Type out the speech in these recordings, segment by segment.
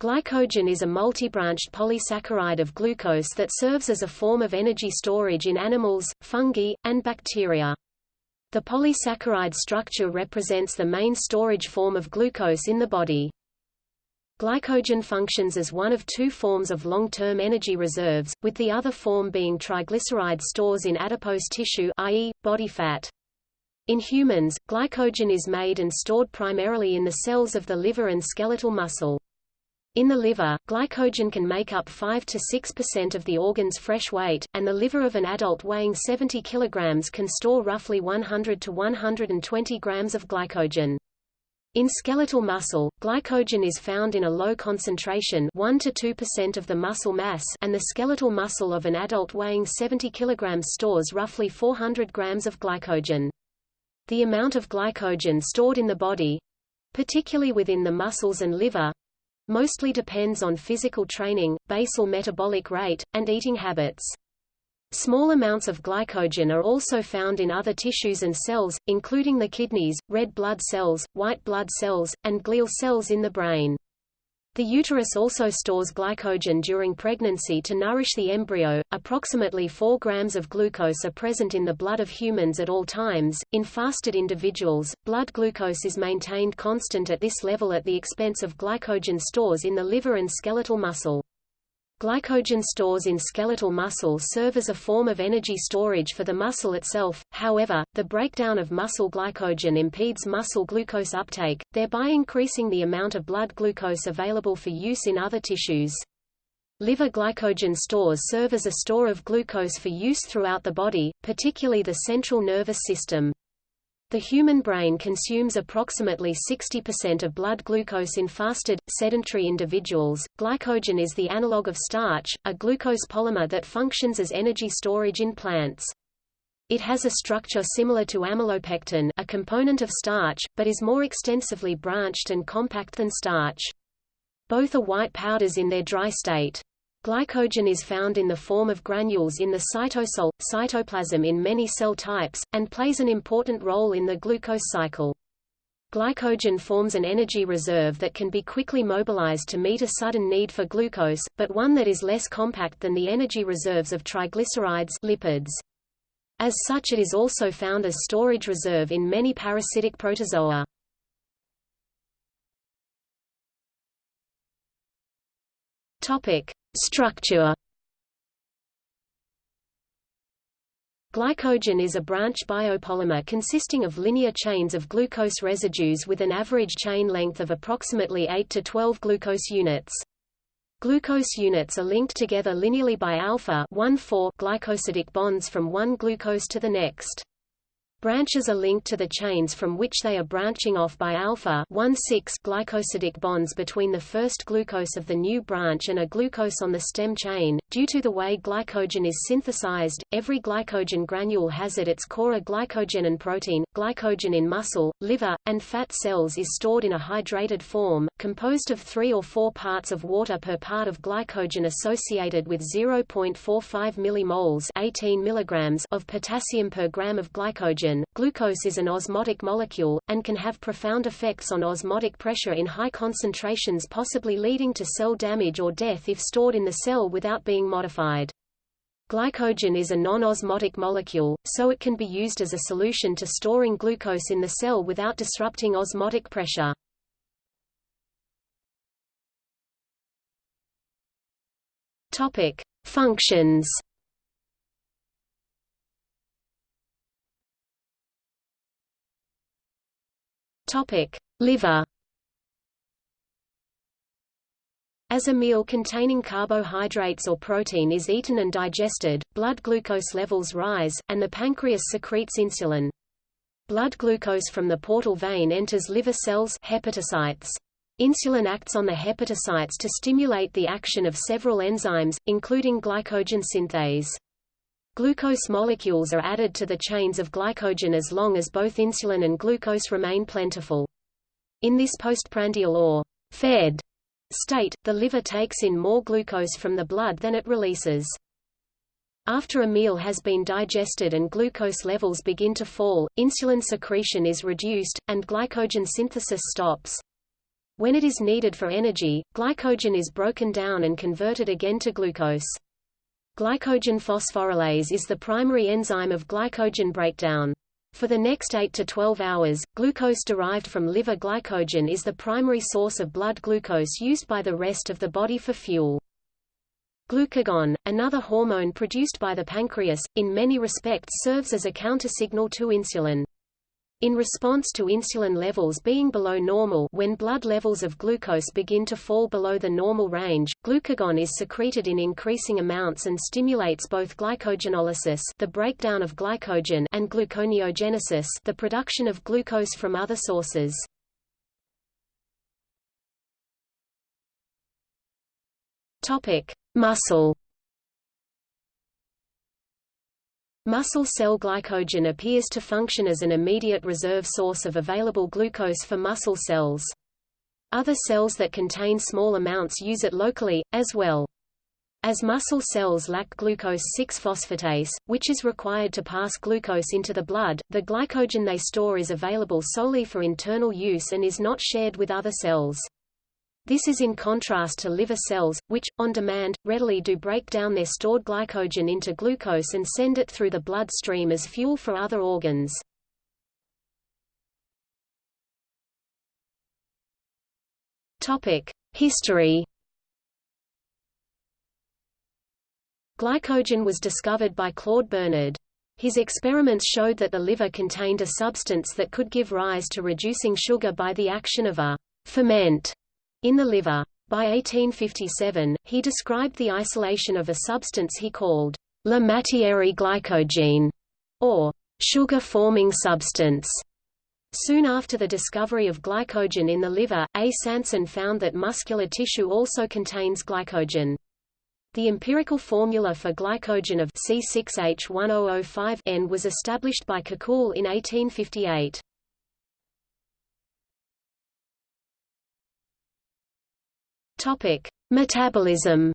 Glycogen is a multi-branched polysaccharide of glucose that serves as a form of energy storage in animals, fungi, and bacteria. The polysaccharide structure represents the main storage form of glucose in the body. Glycogen functions as one of two forms of long-term energy reserves, with the other form being triglyceride stores in adipose tissue i.e., body fat. In humans, glycogen is made and stored primarily in the cells of the liver and skeletal muscle. In the liver, glycogen can make up 5 to 6% of the organ's fresh weight, and the liver of an adult weighing 70 kg can store roughly 100 to 120 grams of glycogen. In skeletal muscle, glycogen is found in a low concentration 1 to 2% of the muscle mass and the skeletal muscle of an adult weighing 70 kg stores roughly 400 grams of glycogen. The amount of glycogen stored in the body—particularly within the muscles and liver, mostly depends on physical training, basal metabolic rate, and eating habits. Small amounts of glycogen are also found in other tissues and cells, including the kidneys, red blood cells, white blood cells, and glial cells in the brain. The uterus also stores glycogen during pregnancy to nourish the embryo. Approximately 4 grams of glucose are present in the blood of humans at all times. In fasted individuals, blood glucose is maintained constant at this level at the expense of glycogen stores in the liver and skeletal muscle. Glycogen stores in skeletal muscle serve as a form of energy storage for the muscle itself, however, the breakdown of muscle glycogen impedes muscle glucose uptake, thereby increasing the amount of blood glucose available for use in other tissues. Liver glycogen stores serve as a store of glucose for use throughout the body, particularly the central nervous system. The human brain consumes approximately 60% of blood glucose in fasted, sedentary individuals. Glycogen is the analog of starch, a glucose polymer that functions as energy storage in plants. It has a structure similar to amylopectin, a component of starch, but is more extensively branched and compact than starch. Both are white powders in their dry state. Glycogen is found in the form of granules in the cytosol, cytoplasm in many cell types, and plays an important role in the glucose cycle. Glycogen forms an energy reserve that can be quickly mobilized to meet a sudden need for glucose, but one that is less compact than the energy reserves of triglycerides lipids. As such it is also found as storage reserve in many parasitic protozoa. Topic: Structure Glycogen is a branch biopolymer consisting of linear chains of glucose residues with an average chain length of approximately 8 to 12 glucose units. Glucose units are linked together linearly by alpha 1,4 glycosidic bonds from one glucose to the next. Branches are linked to the chains from which they are branching off by alpha 1,6 glycosidic bonds between the first glucose of the new branch and a glucose on the stem chain. Due to the way glycogen is synthesized, every glycogen granule has at its core a glycogenin protein. Glycogen in muscle, liver, and fat cells is stored in a hydrated form, composed of 3 or 4 parts of water per part of glycogen associated with 0.45 millimoles 18 milligrams of potassium per gram of glycogen Glucose is an osmotic molecule, and can have profound effects on osmotic pressure in high concentrations possibly leading to cell damage or death if stored in the cell without being modified. Glycogen is a non-osmotic molecule, so it can be used as a solution to storing glucose in the cell without disrupting osmotic pressure. Topic: Functions Topic: Liver. As a meal containing carbohydrates or protein is eaten and digested, blood glucose levels rise, and the pancreas secretes insulin. Blood glucose from the portal vein enters liver cells hepatocytes. Insulin acts on the hepatocytes to stimulate the action of several enzymes, including glycogen synthase. Glucose molecules are added to the chains of glycogen as long as both insulin and glucose remain plentiful. In this postprandial or fed state, the liver takes in more glucose from the blood than it releases. After a meal has been digested and glucose levels begin to fall, insulin secretion is reduced, and glycogen synthesis stops. When it is needed for energy, glycogen is broken down and converted again to glucose. Glycogen phosphorylase is the primary enzyme of glycogen breakdown. For the next 8 to 12 hours, glucose derived from liver glycogen is the primary source of blood glucose used by the rest of the body for fuel. Glucagon, another hormone produced by the pancreas, in many respects serves as a countersignal to insulin. In response to insulin levels being below normal when blood levels of glucose begin to fall below the normal range, glucagon is secreted in increasing amounts and stimulates both glycogenolysis the breakdown of glycogen and gluconeogenesis the production of glucose from other sources. Topic: Muscle Muscle cell glycogen appears to function as an immediate reserve source of available glucose for muscle cells. Other cells that contain small amounts use it locally, as well. As muscle cells lack glucose 6-phosphatase, which is required to pass glucose into the blood, the glycogen they store is available solely for internal use and is not shared with other cells. This is in contrast to liver cells, which, on demand, readily do break down their stored glycogen into glucose and send it through the bloodstream as fuel for other organs. History Glycogen was discovered by Claude Bernard. His experiments showed that the liver contained a substance that could give rise to reducing sugar by the action of a ferment in the liver. By 1857, he described the isolation of a substance he called la matière glycogène, or sugar-forming substance. Soon after the discovery of glycogen in the liver, A. Sanson found that muscular tissue also contains glycogen. The empirical formula for glycogen of C6H10O5N was established by Kekule in 1858. Topic: Metabolism.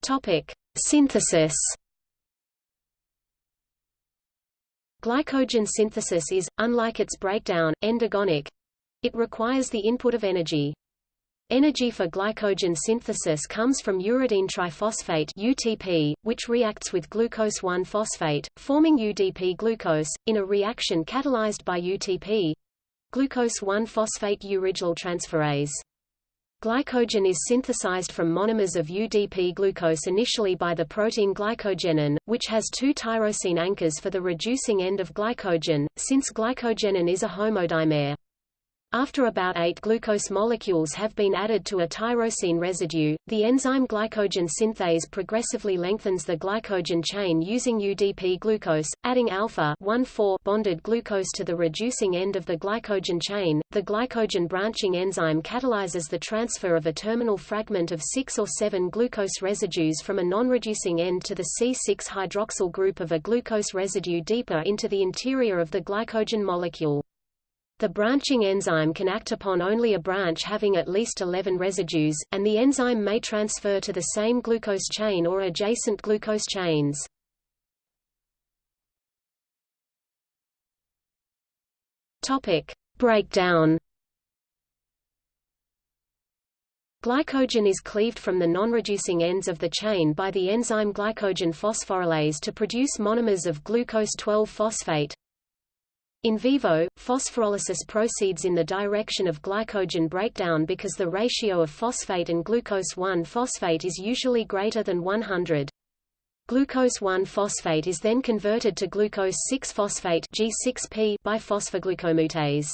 Topic: Synthesis. Glycogen synthesis is, unlike its breakdown, endergonic. It requires the input of energy. Energy for glycogen synthesis comes from uridine triphosphate UTP, which reacts with glucose 1-phosphate, forming UDP glucose, in a reaction catalyzed by UTP glucose 1-phosphate uridylyl transferase. Glycogen is synthesized from monomers of UDP glucose initially by the protein glycogenin, which has two tyrosine anchors for the reducing end of glycogen, since glycogenin is a homodimer. After about eight glucose molecules have been added to a tyrosine residue, the enzyme glycogen synthase progressively lengthens the glycogen chain using UDP glucose, adding alpha 1,4 bonded glucose to the reducing end of the glycogen chain. The glycogen branching enzyme catalyzes the transfer of a terminal fragment of 6 or 7 glucose residues from a non-reducing end to the C6-hydroxyl group of a glucose residue deeper into the interior of the glycogen molecule. The branching enzyme can act upon only a branch having at least 11 residues, and the enzyme may transfer to the same glucose chain or adjacent glucose chains. Topic: Breakdown. Glycogen is cleaved from the non-reducing ends of the chain by the enzyme glycogen phosphorylase to produce monomers of glucose 12-phosphate, in vivo, phosphorolysis proceeds in the direction of glycogen breakdown because the ratio of phosphate and glucose 1-phosphate is usually greater than 100. Glucose 1-phosphate is then converted to glucose 6-phosphate G6P by phosphoglucomutase.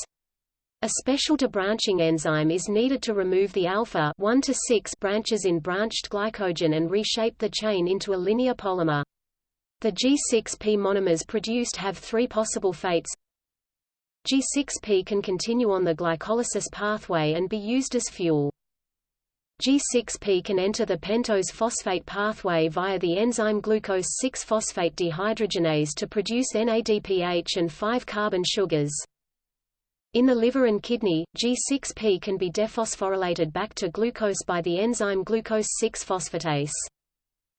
A special debranching enzyme is needed to remove the alpha 1 to 6 branches in branched glycogen and reshape the chain into a linear polymer. The G6P monomers produced have three possible fates G6P can continue on the glycolysis pathway and be used as fuel. G6P can enter the pentose phosphate pathway via the enzyme glucose 6-phosphate dehydrogenase to produce NADPH and 5-carbon sugars. In the liver and kidney, G6P can be dephosphorylated back to glucose by the enzyme glucose 6-phosphatase.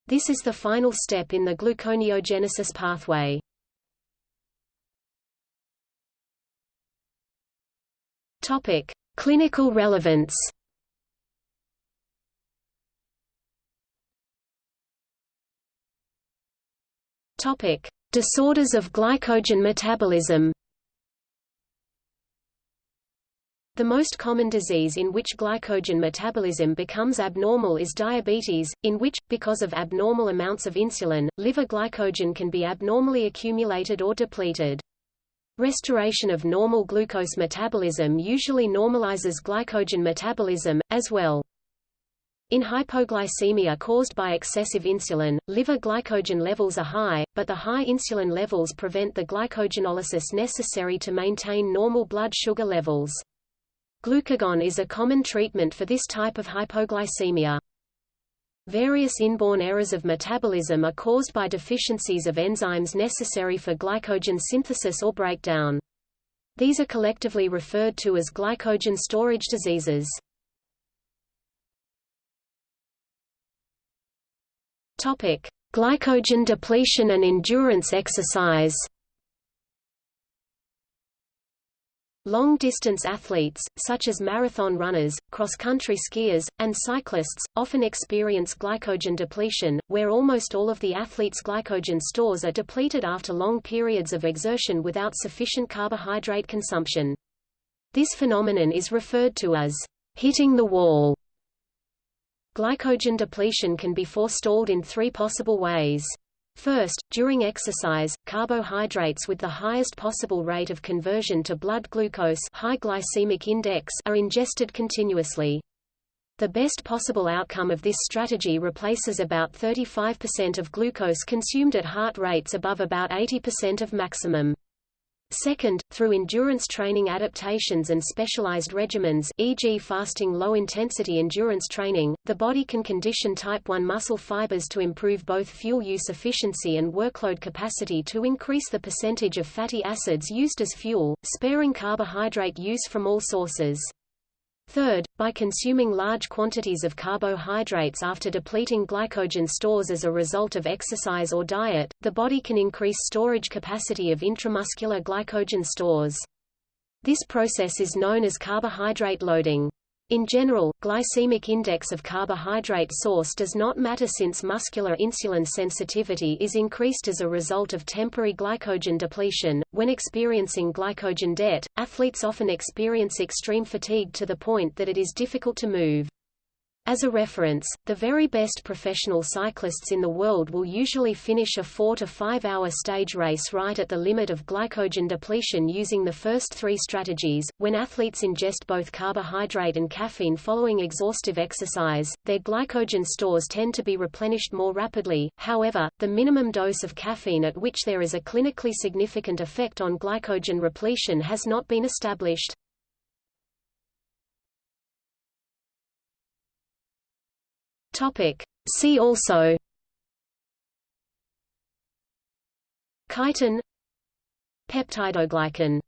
This is the final step in the gluconeogenesis pathway. Topic: Clinical relevance. Topic: Disorders of glycogen metabolism. The most common disease in which glycogen metabolism becomes abnormal is diabetes, in which, because of abnormal amounts of insulin, liver glycogen can be abnormally accumulated or depleted. Restoration of normal glucose metabolism usually normalizes glycogen metabolism, as well. In hypoglycemia caused by excessive insulin, liver glycogen levels are high, but the high insulin levels prevent the glycogenolysis necessary to maintain normal blood sugar levels. Glucagon is a common treatment for this type of hypoglycemia. Various inborn errors of metabolism are caused by deficiencies of enzymes necessary for glycogen synthesis or breakdown. These are collectively referred to as glycogen storage diseases. Topic: Glycogen depletion and endurance exercise. Long-distance athletes, such as marathon runners, cross-country skiers, and cyclists, often experience glycogen depletion, where almost all of the athlete's glycogen stores are depleted after long periods of exertion without sufficient carbohydrate consumption. This phenomenon is referred to as hitting the wall. Glycogen depletion can be forestalled in three possible ways. First, during exercise, carbohydrates with the highest possible rate of conversion to blood glucose high glycemic index are ingested continuously. The best possible outcome of this strategy replaces about 35% of glucose consumed at heart rates above about 80% of maximum. Second, through endurance training adaptations and specialized regimens e.g. fasting low-intensity endurance training, the body can condition type 1 muscle fibers to improve both fuel use efficiency and workload capacity to increase the percentage of fatty acids used as fuel, sparing carbohydrate use from all sources. Third, by consuming large quantities of carbohydrates after depleting glycogen stores as a result of exercise or diet, the body can increase storage capacity of intramuscular glycogen stores. This process is known as carbohydrate loading. In general, glycemic index of carbohydrate source does not matter since muscular insulin sensitivity is increased as a result of temporary glycogen depletion. When experiencing glycogen debt, athletes often experience extreme fatigue to the point that it is difficult to move. As a reference, the very best professional cyclists in the world will usually finish a 4 to 5 hour stage race right at the limit of glycogen depletion using the first three strategies. When athletes ingest both carbohydrate and caffeine following exhaustive exercise, their glycogen stores tend to be replenished more rapidly. However, the minimum dose of caffeine at which there is a clinically significant effect on glycogen repletion has not been established. Topic. See also. Chitin. Peptidoglycan